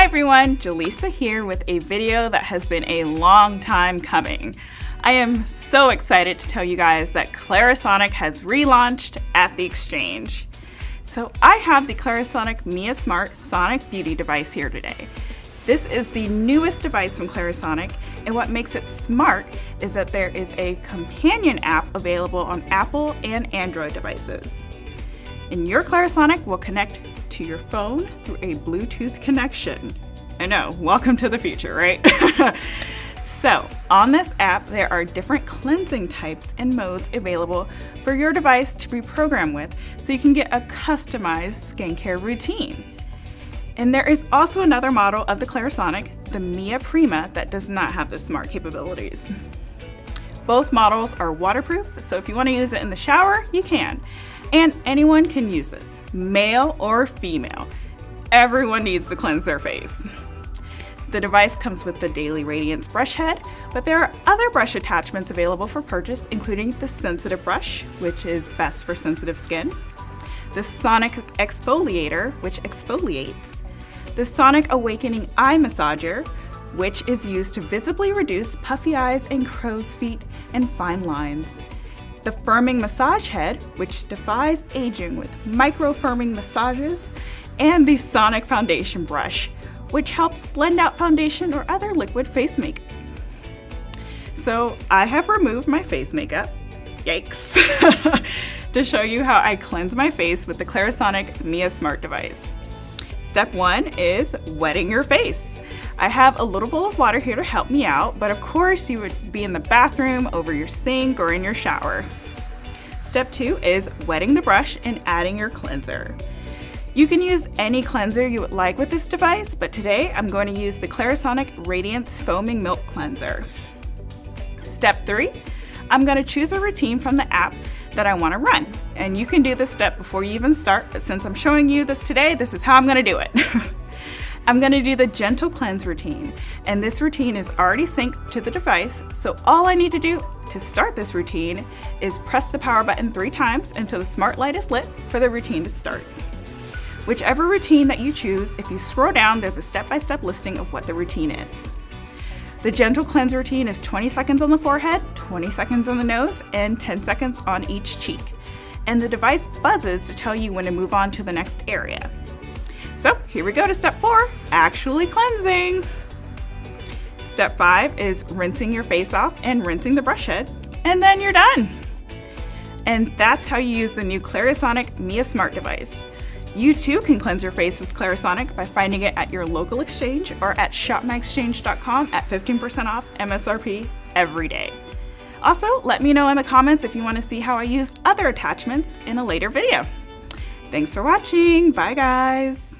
Hi everyone, Jaleesa here with a video that has been a long time coming. I am so excited to tell you guys that Clarisonic has relaunched at the Exchange. So I have the Clarisonic Mia Smart Sonic Beauty device here today. This is the newest device from Clarisonic, and what makes it smart is that there is a companion app available on Apple and Android devices. And your Clarisonic will connect to your phone through a Bluetooth connection. I know, welcome to the future, right? so, on this app, there are different cleansing types and modes available for your device to be programmed with so you can get a customized skincare routine. And there is also another model of the Clarisonic, the Mia Prima, that does not have the smart capabilities. Both models are waterproof, so if you want to use it in the shower, you can. And anyone can use this, male or female. Everyone needs to cleanse their face. The device comes with the Daily Radiance brush head, but there are other brush attachments available for purchase, including the Sensitive Brush, which is best for sensitive skin, the Sonic Exfoliator, which exfoliates, the Sonic Awakening Eye Massager, which is used to visibly reduce puffy eyes and crow's feet and fine lines, the Firming Massage Head, which defies aging with micro-firming massages, and the Sonic Foundation Brush, which helps blend out foundation or other liquid face makeup. So I have removed my face makeup, yikes, to show you how I cleanse my face with the Clarisonic Mia Smart device. Step one is wetting your face. I have a little bowl of water here to help me out, but of course you would be in the bathroom, over your sink, or in your shower. Step two is wetting the brush and adding your cleanser. You can use any cleanser you would like with this device, but today I'm going to use the Clarisonic Radiance Foaming Milk Cleanser. Step three, I'm going to choose a routine from the app that I want to run. And you can do this step before you even start, but since I'm showing you this today, this is how I'm going to do it. I'm gonna do the gentle cleanse routine, and this routine is already synced to the device, so all I need to do to start this routine is press the power button three times until the smart light is lit for the routine to start. Whichever routine that you choose, if you scroll down, there's a step-by-step -step listing of what the routine is. The gentle cleanse routine is 20 seconds on the forehead, 20 seconds on the nose, and 10 seconds on each cheek. And the device buzzes to tell you when to move on to the next area. So here we go to step four, actually cleansing. Step five is rinsing your face off and rinsing the brush head, and then you're done. And that's how you use the new Clarisonic Mia Smart device. You too can cleanse your face with Clarisonic by finding it at your local exchange or at shopmyexchange.com at 15% off MSRP every day. Also, let me know in the comments if you want to see how I use other attachments in a later video. Thanks for watching. Bye guys.